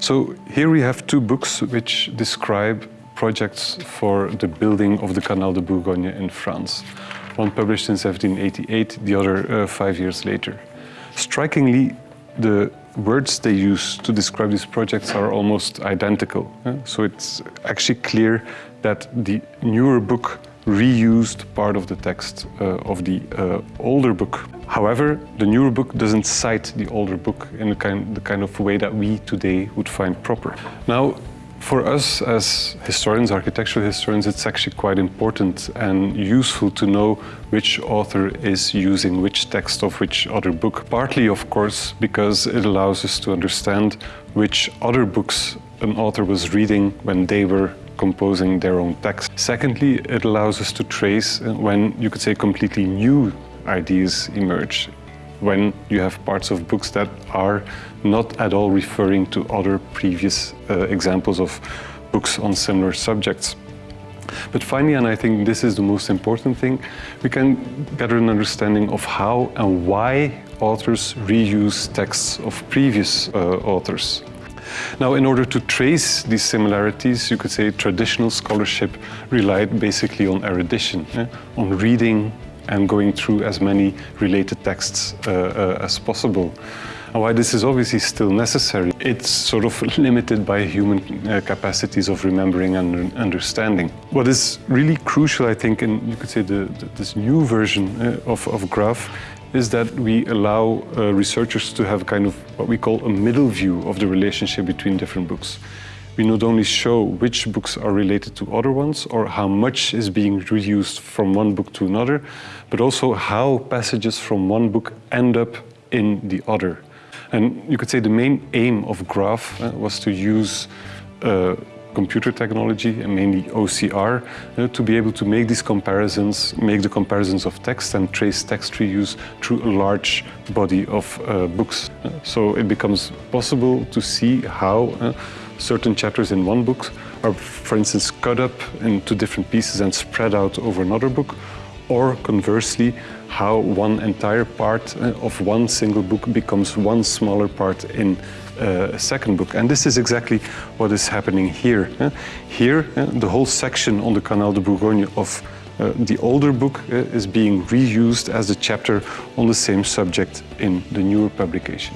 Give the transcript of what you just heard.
So here we have two books which describe projects for the building of the Canal de Bourgogne in France. One published in 1788, the other uh, five years later. Strikingly, the words they use to describe these projects are almost identical. So it's actually clear that the newer book reused part of the text uh, of the uh, older book. However, the newer book doesn't cite the older book in the kind, the kind of way that we today would find proper. Now, for us as historians, architectural historians, it's actually quite important and useful to know which author is using which text of which other book. Partly, of course, because it allows us to understand which other books an author was reading when they were composing their own text. Secondly, it allows us to trace when, you could say, completely new ideas emerge when you have parts of books that are not at all referring to other previous uh, examples of books on similar subjects. But finally, and I think this is the most important thing, we can gather an understanding of how and why authors reuse texts of previous uh, authors. Now, in order to trace these similarities, you could say traditional scholarship relied basically on erudition, eh? on reading and going through as many related texts uh, uh, as possible. And why this is obviously still necessary, it's sort of limited by human uh, capacities of remembering and understanding. What is really crucial, I think, in you could say the, the, this new version uh, of, of Graph is that we allow uh, researchers to have kind of what we call a middle view of the relationship between different books we not only show which books are related to other ones or how much is being reused from one book to another, but also how passages from one book end up in the other. And you could say the main aim of Graph uh, was to use uh, computer technology and mainly OCR uh, to be able to make these comparisons, make the comparisons of text and trace text reuse through a large body of uh, books. Uh, so it becomes possible to see how uh, certain chapters in one book are, for instance, cut up into different pieces and spread out over another book, or conversely, how one entire part uh, of one single book becomes one smaller part in uh, a second book. And this is exactly what is happening here. Uh, here, the whole section on the Canal de Bourgogne of uh, the older book uh, is being reused as a chapter on the same subject in the newer publication.